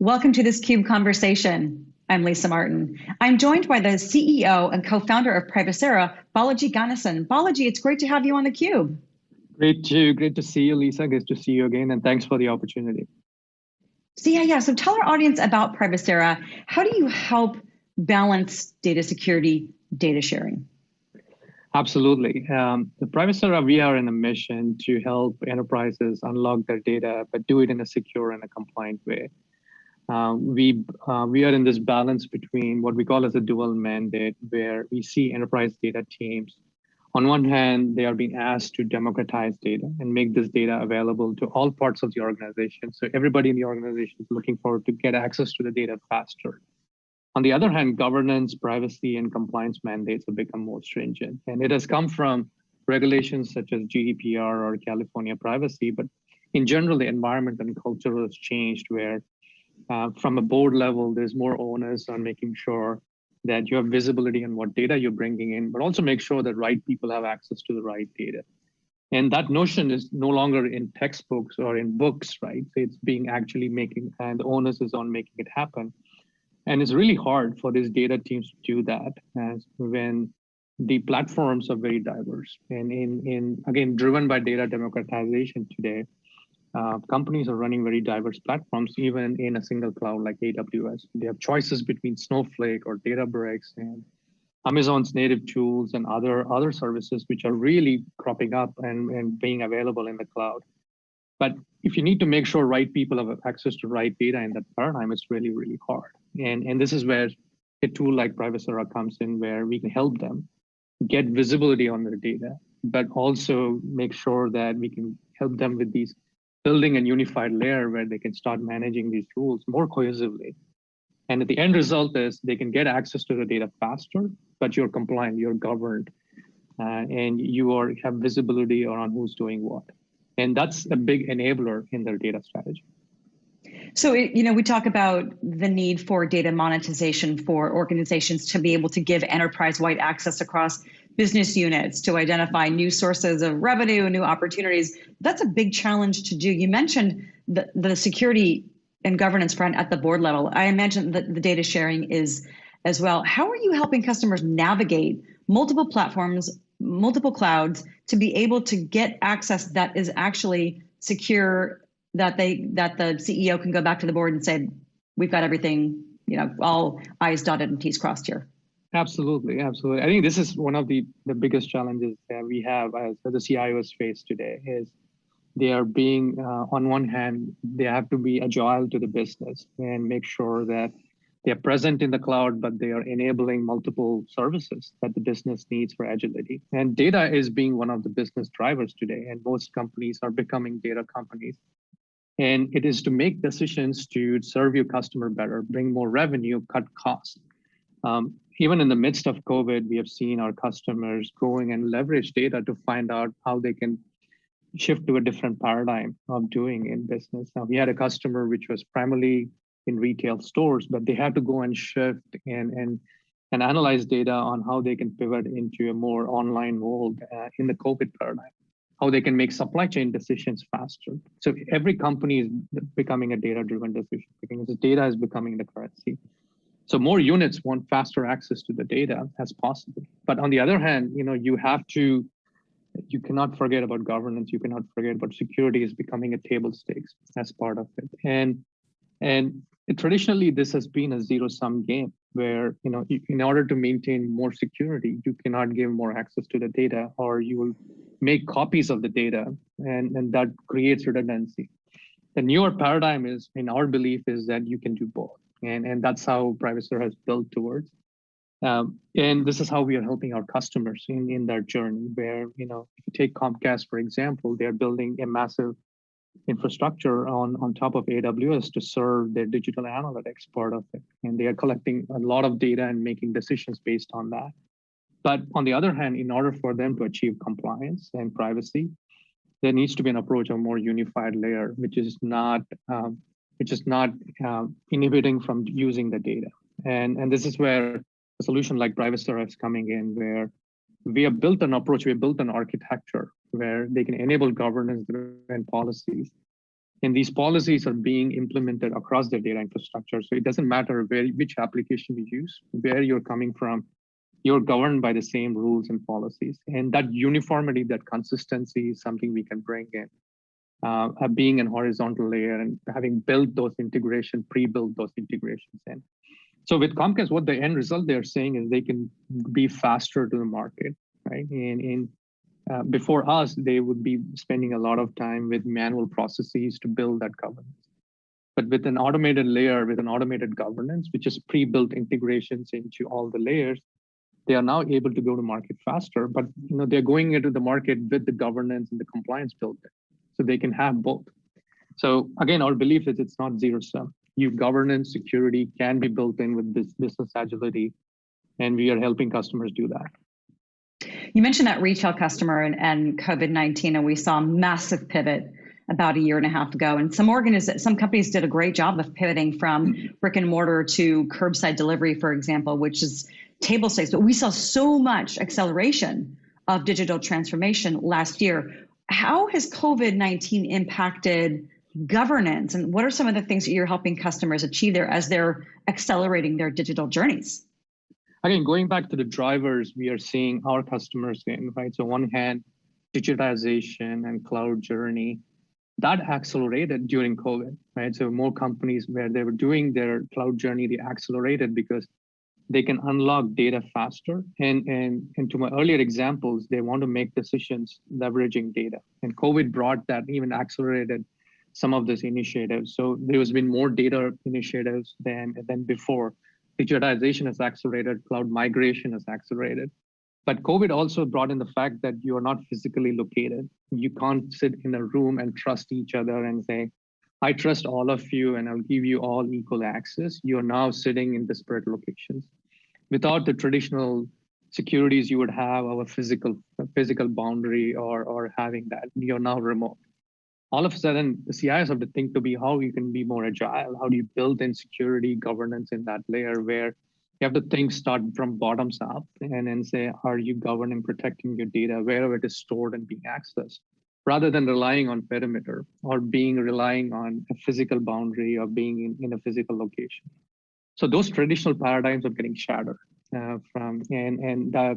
Welcome to this CUBE conversation. I'm Lisa Martin. I'm joined by the CEO and co-founder of Privacera, Balaji Ganesan. Balaji, it's great to have you on the CUBE. Great to, great to see you, Lisa. Good to see you again, and thanks for the opportunity. So yeah, yeah. So tell our audience about Privacera. How do you help balance data security, data sharing? Absolutely. Um, the Privacera, we are in a mission to help enterprises unlock their data, but do it in a secure and a compliant way. Uh, we uh, we are in this balance between what we call as a dual mandate, where we see enterprise data teams. On one hand, they are being asked to democratize data and make this data available to all parts of the organization. So everybody in the organization is looking forward to get access to the data faster. On the other hand, governance, privacy, and compliance mandates have become more stringent. And it has come from regulations such as GDPR or California privacy, but in general, the environment and culture has changed where uh, from a board level, there's more onus on making sure that you have visibility on what data you're bringing in, but also make sure that right people have access to the right data. And that notion is no longer in textbooks or in books, right? It's being actually making, and the onus is on making it happen. And it's really hard for these data teams to do that as when the platforms are very diverse. And in, in again, driven by data democratization today, uh, companies are running very diverse platforms, even in a single cloud like AWS. They have choices between Snowflake or Databricks and Amazon's native tools and other, other services, which are really cropping up and, and being available in the cloud. But if you need to make sure right people have access to right data in that paradigm, it's really, really hard. And, and this is where a tool like Privacera comes in, where we can help them get visibility on their data, but also make sure that we can help them with these building a unified layer where they can start managing these rules more cohesively. And the end result is they can get access to the data faster, but you're compliant, you're governed, uh, and you are have visibility around who's doing what. And that's a big enabler in their data strategy. So, you know, we talk about the need for data monetization for organizations to be able to give enterprise-wide access across business units to identify new sources of revenue, new opportunities. That's a big challenge to do. You mentioned the, the security and governance front at the board level. I imagine that the data sharing is as well. How are you helping customers navigate multiple platforms, multiple clouds to be able to get access that is actually secure that they that the CEO can go back to the board and say, we've got everything, you know, all I's dotted and T's crossed here. Absolutely, absolutely. I think this is one of the, the biggest challenges that we have as, as the CIOs face today is they are being, uh, on one hand, they have to be agile to the business and make sure that they're present in the cloud, but they are enabling multiple services that the business needs for agility. And data is being one of the business drivers today, and most companies are becoming data companies. And it is to make decisions to serve your customer better, bring more revenue, cut costs. Um, even in the midst of COVID, we have seen our customers going and leverage data to find out how they can shift to a different paradigm of doing in business. Now, we had a customer which was primarily in retail stores, but they had to go and shift and, and, and analyze data on how they can pivot into a more online world uh, in the COVID paradigm, how they can make supply chain decisions faster. So every company is becoming a data-driven decision making. Data is becoming the currency. So more units want faster access to the data as possible. But on the other hand, you know, you have to, you cannot forget about governance. You cannot forget about security is becoming a table stakes as part of it. And and traditionally, this has been a zero sum game where, you know, in order to maintain more security, you cannot give more access to the data or you will make copies of the data and, and that creates redundancy. The newer paradigm is, in our belief, is that you can do both and, and that's how Privacera has built towards. Um, and this is how we are helping our customers in, in their journey where, you know, if you take Comcast, for example, they're building a massive infrastructure on, on top of AWS to serve their digital analytics part of it. And they are collecting a lot of data and making decisions based on that. But on the other hand, in order for them to achieve compliance and privacy, there needs to be an approach of more unified layer, which is not um, which is not uh, inhibiting from using the data. And, and this is where a solution like Privacera is coming in, where we have built an approach, we have built an architecture where they can enable governance and policies And these policies are being implemented across the data infrastructure. So it doesn't matter where which application you use, where you're coming from, you're governed by the same rules and policies. And that uniformity, that consistency is something we can bring in. Uh, being an horizontal layer and having built those integration, pre-built those integrations in. So with Comcast, what the end result they're saying is they can be faster to the market, right? And in uh, before us, they would be spending a lot of time with manual processes to build that governance. But with an automated layer, with an automated governance, which is pre-built integrations into all the layers, they are now able to go to market faster. But you know they're going into the market with the governance and the compliance built in, so they can have both. So again, our belief is it's not zero sum. You governance security can be built in with this business agility, and we are helping customers do that. You mentioned that retail customer and, and COVID 19, and we saw a massive pivot about a year and a half ago. And some organiz- some companies did a great job of pivoting from brick and mortar to curbside delivery, for example, which is table stakes. But we saw so much acceleration of digital transformation last year. How has COVID 19 impacted governance? And what are some of the things that you're helping customers achieve there as they're accelerating their digital journeys? again, going back to the drivers we are seeing our customers in, right? So one hand, digitization and cloud journey, that accelerated during COVID, right? So more companies where they were doing their cloud journey, they accelerated because they can unlock data faster. And, and, and to my earlier examples, they want to make decisions leveraging data. And COVID brought that even accelerated some of these initiatives. So there has been more data initiatives than, than before digitization has accelerated, cloud migration has accelerated. But COVID also brought in the fact that you are not physically located. You can't sit in a room and trust each other and say, I trust all of you and I'll give you all equal access. You're now sitting in disparate locations. Without the traditional securities you would have our physical physical boundary or, or having that, you're now remote all of a sudden the CIOs have to think to be how you can be more agile. How do you build in security governance in that layer where you have to think start from bottoms up and then say, are you governing, protecting your data wherever it is stored and being accessed, rather than relying on perimeter or being relying on a physical boundary or being in, in a physical location. So those traditional paradigms are getting shattered uh, from and and uh,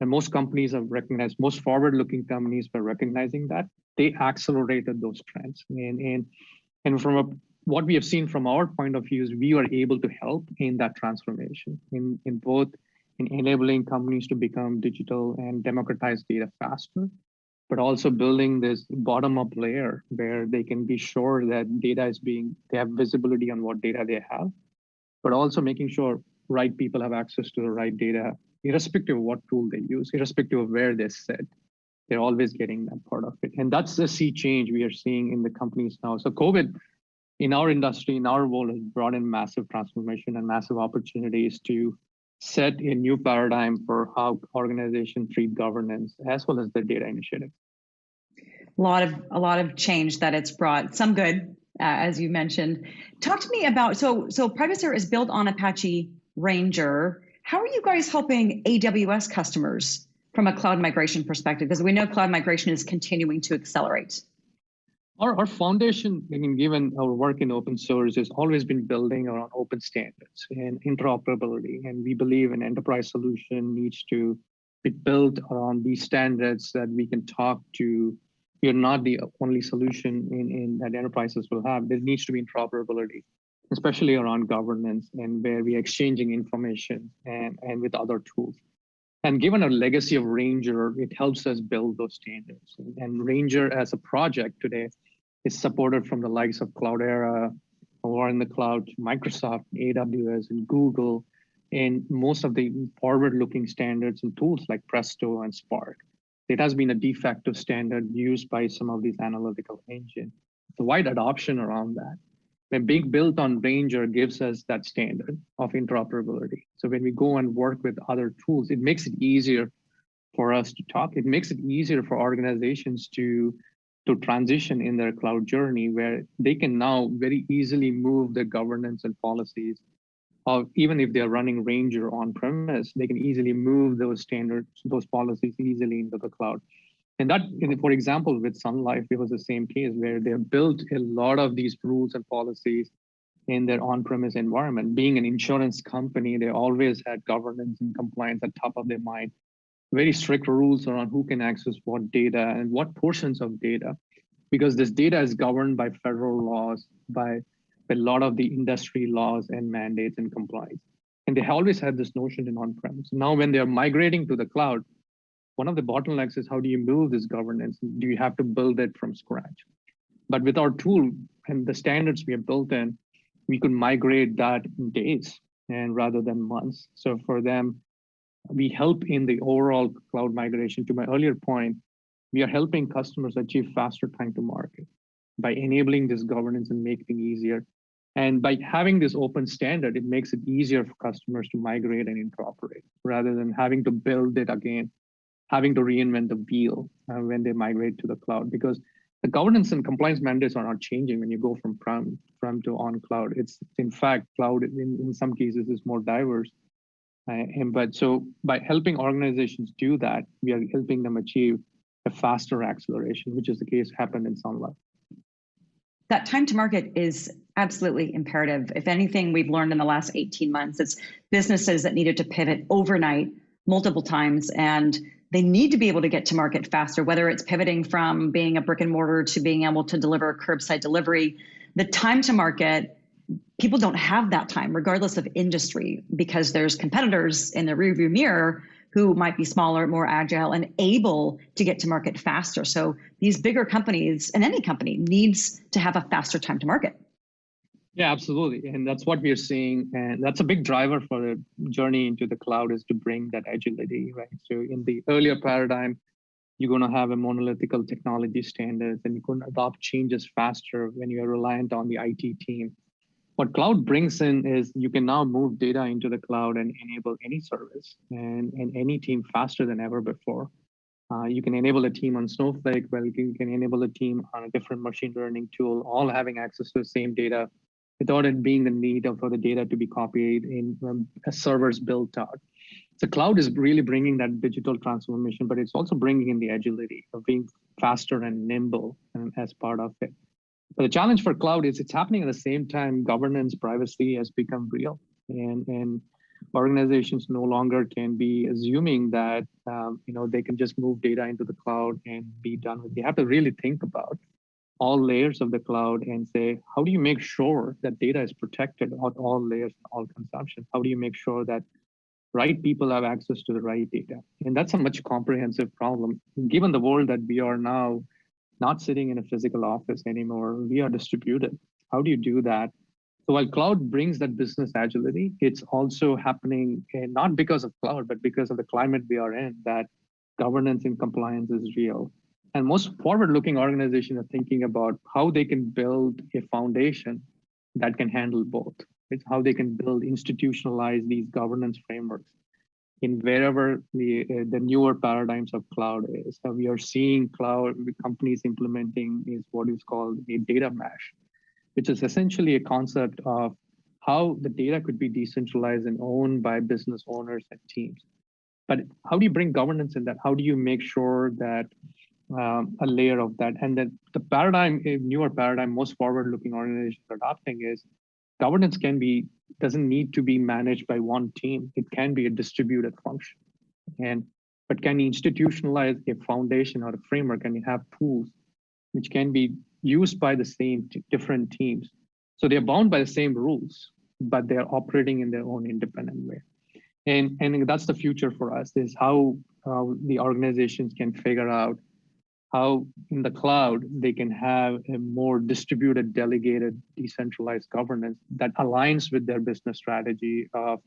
and most companies have recognized, most forward-looking companies were recognizing that they accelerated those trends. And, and, and from a, what we have seen from our point of view is we are able to help in that transformation in, in both in enabling companies to become digital and democratize data faster, but also building this bottom-up layer where they can be sure that data is being, they have visibility on what data they have, but also making sure right people have access to the right data irrespective of what tool they use, irrespective of where they sit, they're always getting that part of it. And that's the sea change we are seeing in the companies now. So COVID in our industry, in our world, has brought in massive transformation and massive opportunities to set a new paradigm for how organizations treat governance as well as their data initiatives. A lot of a lot of change that it's brought. Some good, Uh, as you mentioned. Talk to me about so so Privacera is built on Apache Ranger. How are you guys helping AWS customers from a cloud migration perspective? Because we know cloud migration is continuing to accelerate. Our, our foundation, I mean, given our work in open source, has always been building around open standards and interoperability. And we believe an enterprise solution needs to be built around these standards that we can talk to. Are not the only solution in, in that enterprises will have. There needs to be interoperability especially around governance and where we're exchanging information and, and with other tools. And given our legacy of Ranger, it helps us build those standards. And Ranger as a project today is supported from the likes of Cloudera, or in the cloud, Microsoft, AWS, and Google, and most of the forward-looking standards and tools like Presto and Spark. It has been a de facto standard used by some of these analytical engines. The wide adoption around that when being built on Ranger gives us that standard of interoperability. So when we go and work with other tools, it makes it easier for us to talk. It makes it easier for organizations to, to transition in their cloud journey where they can now very easily move their governance and policies of even if they're running Ranger on premise, they can easily move those standards, those policies easily into the cloud. And that, for example, with Sun Life, it was the same case where they built a lot of these rules and policies in their on-premise environment. Being an insurance company, they always had governance and compliance at top of their mind. Very strict rules around who can access what data and what portions of data, because this data is governed by federal laws, by a lot of the industry laws and mandates and compliance. And they always had this notion in on-premise. Now, when they're migrating to the cloud, one of the bottlenecks is how do you build this governance? Do you have to build it from scratch? But with our tool and the standards we have built in, we could migrate that in days and rather than months. So for them, we help in the overall cloud migration. To my earlier point, we are helping customers achieve faster time to market by enabling this governance and making it easier. And by having this open standard, it makes it easier for customers to migrate and interoperate rather than having to build it again having to reinvent the wheel uh, when they migrate to the cloud because the governance and compliance mandates are not changing when you go from prem, prem to on cloud. It's in fact, cloud in, in some cases is more diverse. Uh, and, but so by helping organizations do that, we are helping them achieve a faster acceleration, which is the case happened in Sun Life. That time to market is absolutely imperative. If anything, we've learned in the last 18 months, it's businesses that needed to pivot overnight multiple times and they need to be able to get to market faster, whether it's pivoting from being a brick and mortar to being able to deliver curbside delivery. The time to market, people don't have that time, regardless of industry, because there's competitors in the rearview mirror who might be smaller, more agile, and able to get to market faster. So these bigger companies, and any company, needs to have a faster time to market. Yeah, absolutely. And that's what we are seeing. And that's a big driver for the journey into the cloud is to bring that agility, right? So in the earlier paradigm, you're going to have a monolithical technology standards and you can adopt changes faster when you're reliant on the IT team. What cloud brings in is you can now move data into the cloud and enable any service and, and any team faster than ever before. Uh, you can enable a team on Snowflake, well, you can enable a team on a different machine learning tool, all having access to the same data without it being the need for the data to be copied in um, servers built out. The cloud is really bringing that digital transformation, but it's also bringing in the agility of being faster and nimble um, as part of it. But the challenge for cloud is it's happening at the same time governance privacy has become real. And, and organizations no longer can be assuming that um, you know they can just move data into the cloud and be done with. It. You have to really think about all layers of the cloud and say, how do you make sure that data is protected at all layers, all consumption? How do you make sure that right people have access to the right data? And that's a much comprehensive problem. Given the world that we are now not sitting in a physical office anymore, we are distributed. How do you do that? So while cloud brings that business agility, it's also happening eh, not because of cloud, but because of the climate we are in, that governance and compliance is real and most forward-looking organizations are thinking about how they can build a foundation that can handle both. It's how they can build, institutionalize these governance frameworks in wherever the, uh, the newer paradigms of cloud is. So we are seeing cloud companies implementing is what is called a data mesh, which is essentially a concept of how the data could be decentralized and owned by business owners and teams. But how do you bring governance in that? How do you make sure that um, a layer of that. And then the paradigm, a newer paradigm, most forward-looking organizations adopting is governance can be doesn't need to be managed by one team. It can be a distributed function. And but can institutionalize a foundation or a framework and you have tools which can be used by the same different teams. So they're bound by the same rules, but they're operating in their own independent way. And, and that's the future for us is how uh, the organizations can figure out how in the cloud they can have a more distributed, delegated, decentralized governance that aligns with their business strategy of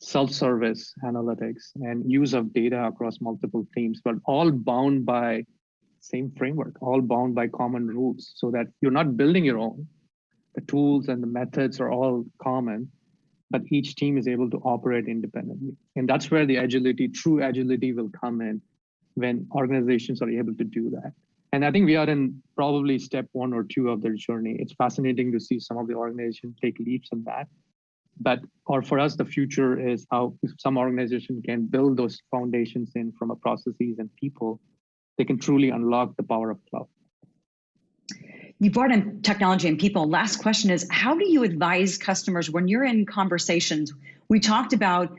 self-service analytics and use of data across multiple teams, but all bound by same framework, all bound by common rules so that you're not building your own. The tools and the methods are all common, but each team is able to operate independently. And that's where the agility, true agility will come in when organizations are able to do that. And I think we are in probably step one or two of their journey. It's fascinating to see some of the organizations take leaps in that. But or for us, the future is how some organization can build those foundations in from a processes and people they can truly unlock the power of cloud. You brought in technology and people. Last question is How do you advise customers when you're in conversations? We talked about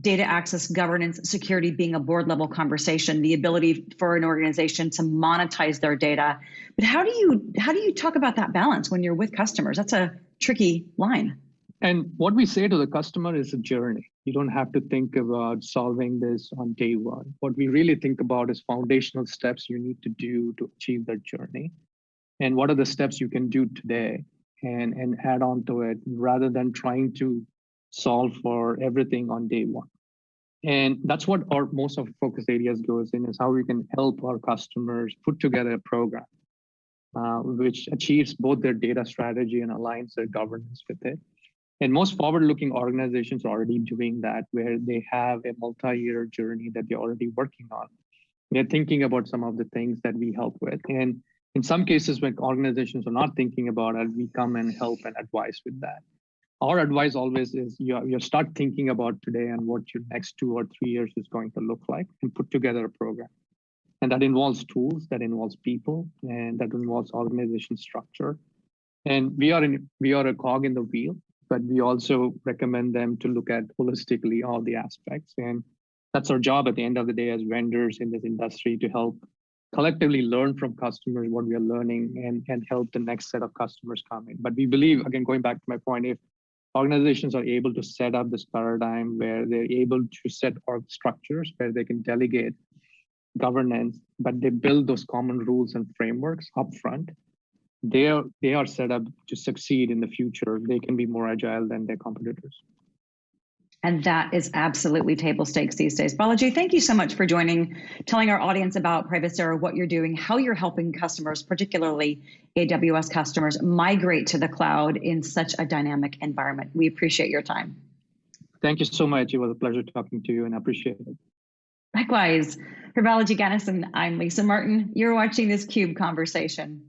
data access, governance, security being a board level conversation, the ability for an organization to monetize their data. But how do you how do you talk about that balance when you're with customers? That's a tricky line. And what we say to the customer is a journey. You don't have to think about solving this on day one. What we really think about is foundational steps you need to do to achieve that journey. And what are the steps you can do today and, and add on to it rather than trying to solve for everything on day one. And that's what our most of focus areas goes in is how we can help our customers put together a program uh, which achieves both their data strategy and aligns their governance with it. And most forward-looking organizations are already doing that, where they have a multi-year journey that they're already working on. They're thinking about some of the things that we help with. And in some cases, when organizations are not thinking about it, we come and help and advise with that our advice always is you, you start thinking about today and what your next two or three years is going to look like and put together a program. And that involves tools, that involves people, and that involves organization structure. And we are in we are a cog in the wheel, but we also recommend them to look at holistically all the aspects. And that's our job at the end of the day as vendors in this industry to help collectively learn from customers what we are learning and, and help the next set of customers come in. But we believe, again, going back to my point, if organizations are able to set up this paradigm where they're able to set org structures where they can delegate governance, but they build those common rules and frameworks upfront. They are, they are set up to succeed in the future. They can be more agile than their competitors. And that is absolutely table stakes these days. Balaji, thank you so much for joining, telling our audience about Privacera, what you're doing, how you're helping customers, particularly AWS customers, migrate to the cloud in such a dynamic environment. We appreciate your time. Thank you so much. It was a pleasure talking to you and I appreciate it. Likewise, for Balaji Ganesan, I'm Lisa Martin. You're watching this CUBE conversation.